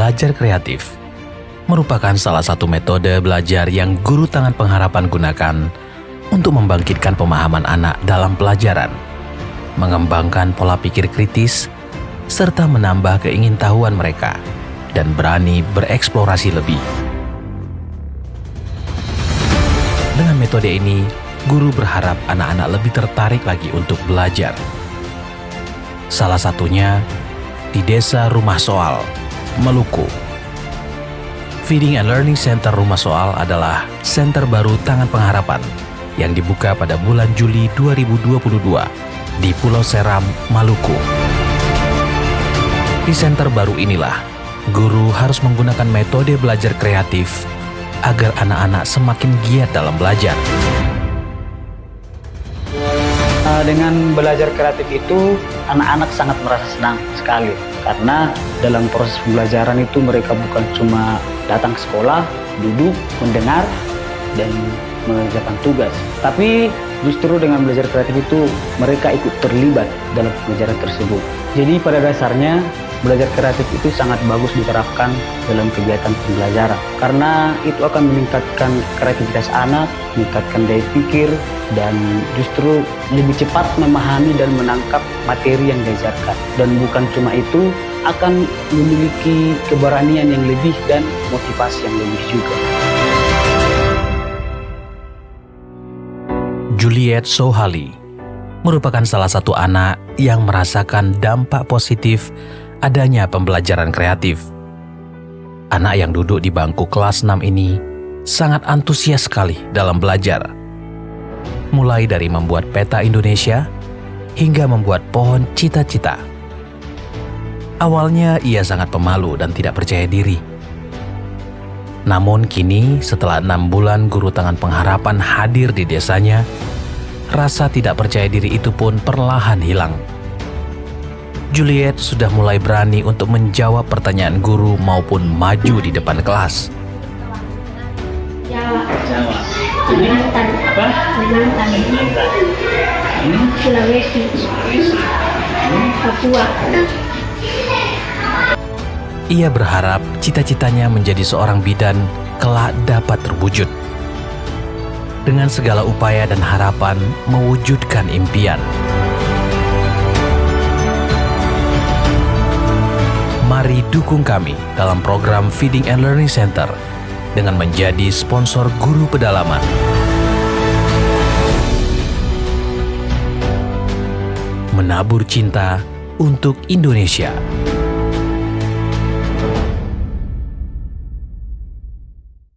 belajar kreatif merupakan salah satu metode belajar yang guru tangan pengharapan gunakan untuk membangkitkan pemahaman anak dalam pelajaran, mengembangkan pola pikir kritis, serta menambah keingintahuan mereka dan berani bereksplorasi lebih. Dengan metode ini, guru berharap anak-anak lebih tertarik lagi untuk belajar. Salah satunya di Desa Rumah Soal, Maluku. Feeding and Learning Center Rumah Soal adalah center baru Tangan Pengharapan yang dibuka pada bulan Juli 2022 di Pulau Seram, Maluku. Di center baru inilah, guru harus menggunakan metode belajar kreatif agar anak-anak semakin giat dalam belajar. Eh, dengan belajar kreatif itu anak-anak sangat merasa senang sekali karena dalam proses pembelajaran itu mereka bukan cuma datang ke sekolah, duduk, mendengar, dan mengerjakan tugas. Tapi justru dengan belajar kreatif itu mereka ikut terlibat dalam pembelajaran tersebut. Jadi pada dasarnya belajar kreatif itu sangat bagus diterapkan dalam kegiatan pembelajaran karena itu akan meningkatkan kreativitas anak, meningkatkan daya pikir, dan justru lebih cepat memahami dan menangkap materi yang diajarkan. Dan bukan cuma itu, akan memiliki keberanian yang lebih dan motivasi yang lebih juga. Juliet Sohali merupakan salah satu anak yang merasakan dampak positif adanya pembelajaran kreatif. Anak yang duduk di bangku kelas 6 ini sangat antusias sekali dalam belajar. Mulai dari membuat peta Indonesia hingga membuat pohon cita-cita. Awalnya ia sangat pemalu dan tidak percaya diri. Namun kini setelah enam bulan guru tangan pengharapan hadir di desanya, rasa tidak percaya diri itu pun perlahan hilang. Juliet sudah mulai berani untuk menjawab pertanyaan guru maupun maju di depan kelas. Jawa. Jawa. Kalimantan. Apa? Kalimantan. Hmm? Sulawesi. Sulawesi. Papua. Ia berharap cita-citanya menjadi seorang bidan kelak dapat terwujud. Dengan segala upaya dan harapan mewujudkan impian. Mari dukung kami dalam program Feeding and Learning Center dengan menjadi sponsor guru pedalaman. Menabur cinta untuk Indonesia.